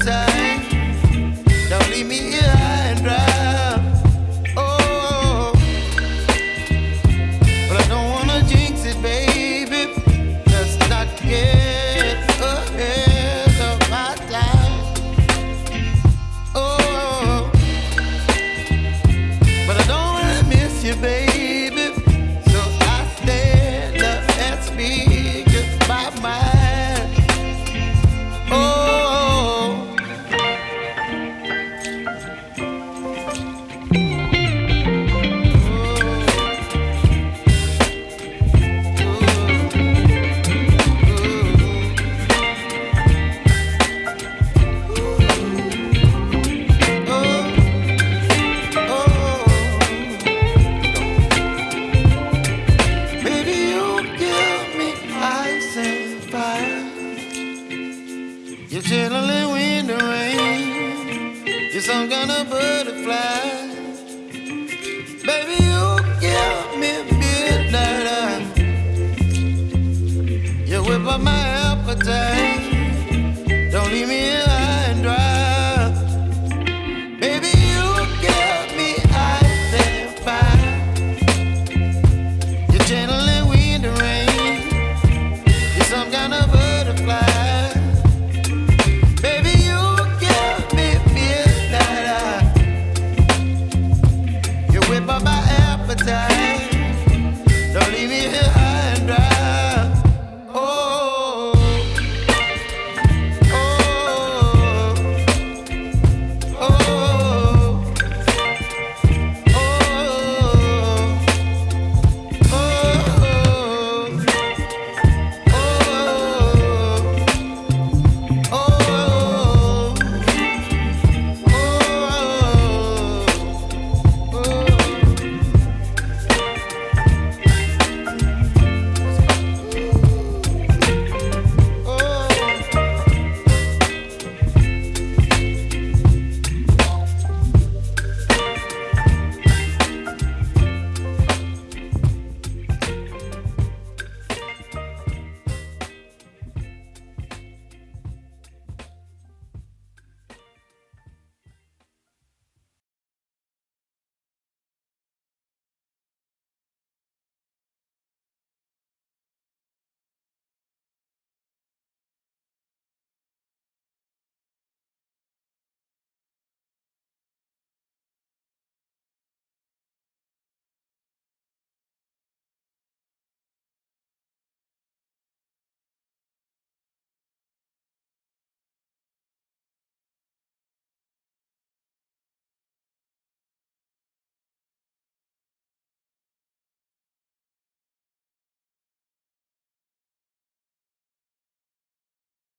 appetite. Some kind of butterfly. appetite.